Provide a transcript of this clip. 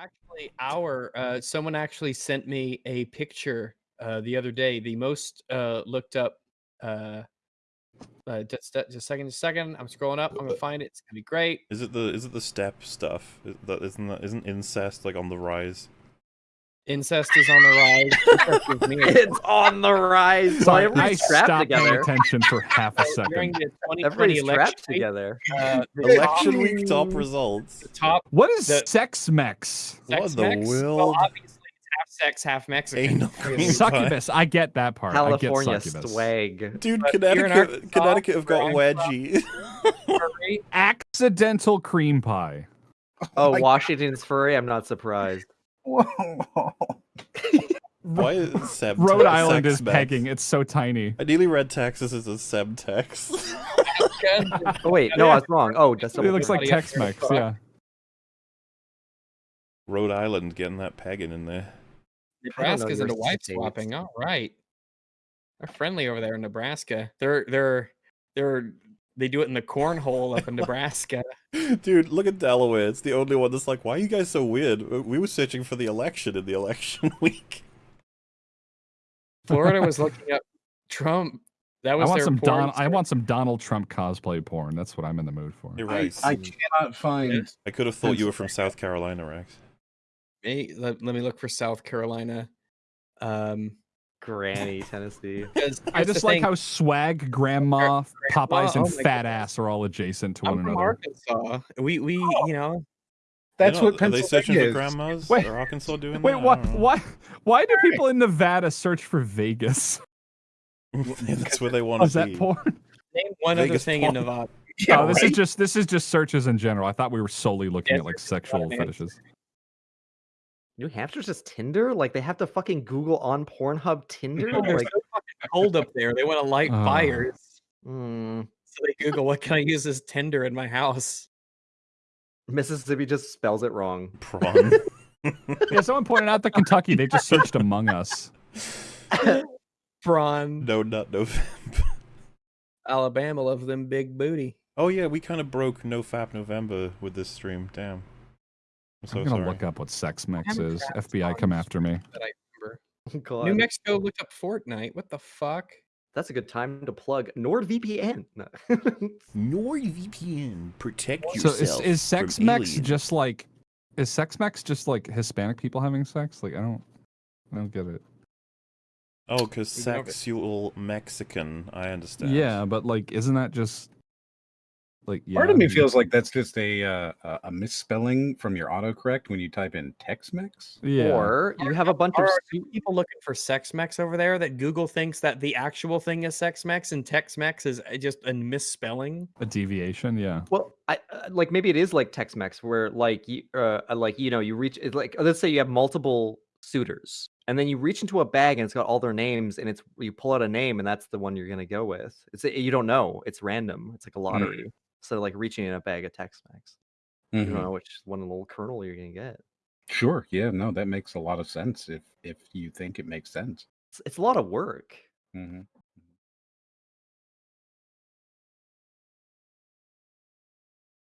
Actually, our uh, someone actually sent me a picture uh, the other day. The most uh, looked up. Uh, uh, just, just a second, just a second. I'm scrolling up. I'm gonna find it. It's gonna be great. Is it the is it the step stuff? Is- That isn't that isn't incest like on the rise? Incest is on the rise. Incest is near. It's on the rise. So Sorry, I everybody's strapped stopped paying attention for half a So During second. the 2020 Everybody's election, strapped together. uh, Election week top results. the top What is the- sex mex? What the mex. Well, obviously it's half sex, half Mexican. Anal Really. Succubus. I get that part. California I get succubus. swag. Dude, But Connecticut Connecticut have got where wedgie. Accidental cream pie. Oh, my Washington's furry. I'm not surprised. Whoa. Why is Seb Rhode Island is mex? pegging. It's so tiny. I nearly read Texas as a Semtex. Oh wait, no, I was wrong. Oh, just It looks like Tex Mex. Yeah. Rhode Island getting that pegging in there. Nebraska's your into wife states. swapping. All right, they're friendly over there in Nebraska. They're they're they're they do it in the cornhole up in Nebraska. Dude, look at Delaware. It's the only one that's like, why are you guys so weird? We were searching for the election in the election week. Florida was looking up Trump. That was I want some porn Don. I want some Donald Trump cosplay porn. That's what I'm in the mood for. You're I, right. I cannot find. I could have thought you were from South Carolina, Rex. Hey, let, let me look for South Carolina. Um, Granny, Tennessee. I just like thing, how swag, grandma, Popeyes, oh and my fat goodness. ass are all adjacent to I'm one from another. Arkansas. We we oh. you know That's You know, what Are they searching Pennsylvania for grandmas? Wait. Are Arkansas doing Wait, that? I what? Why? Why do people in Nevada search for Vegas? That's where they want Oh, to is that be. porn? name one other Vegas thing in. Nevada. Yeah, oh, this is just this is just searches in general. I thought we were solely looking Yeah, at like sexual Nevada, man. fetishes. New Hampshire's just Tinder? Like they have to fucking Google on Pornhub Tinder? They're like, so fucking cold up there. They want to light Oh. fires. mm, So they Google what can I use as Tinder in my house. Mississippi just spells it wrong. Prawn. Yeah, someone pointed out that Kentucky they just searched Among Us. Braun, no nut November. Alabama loves them big booty. Oh yeah, we kind of broke No Fap November with this stream. Damn. I'm so I'm gonna sorry. look up what sex mix haven't is. FBI, come after me. That I remember. God. New Mexico looked up Fortnite. What the fuck? That's a good time to plug NordVPN. No. NordVPN. Protect So is, yourself. is sex from mex aliens. just like is sex mex just like Hispanic people having sex? Like I don't I don't get it. Oh, because You know, but- sexual Mexican. I understand. Yeah, but like isn't that just like yeah, Part of me I mean- feels like that's just a uh, a- a misspelling from your autocorrect when you type in Tex-Mex. yeah. Or you have a bunch of Are people looking for sex mex over there that Google thinks that the actual thing is sex mex and Tex mex is uh, just a misspelling? a deviation, yeah. Well, I uh, like maybe it is like Tex-Mex where like you uh uh, like you know you reach it's like let's say you have multiple suitors and then you reach into a bag and it's got all their names and it's you pull out a name and that's the one you're gonna go with. It's you don't know. It's random. It's like a lottery. So like reaching in a bag of Tex-Mex. You Mhm. don't know which one little kernel you're gonna get. Sure. Yeah. No, that makes a lot of sense if if you think it makes sense. It's, it's a lot of work. hmm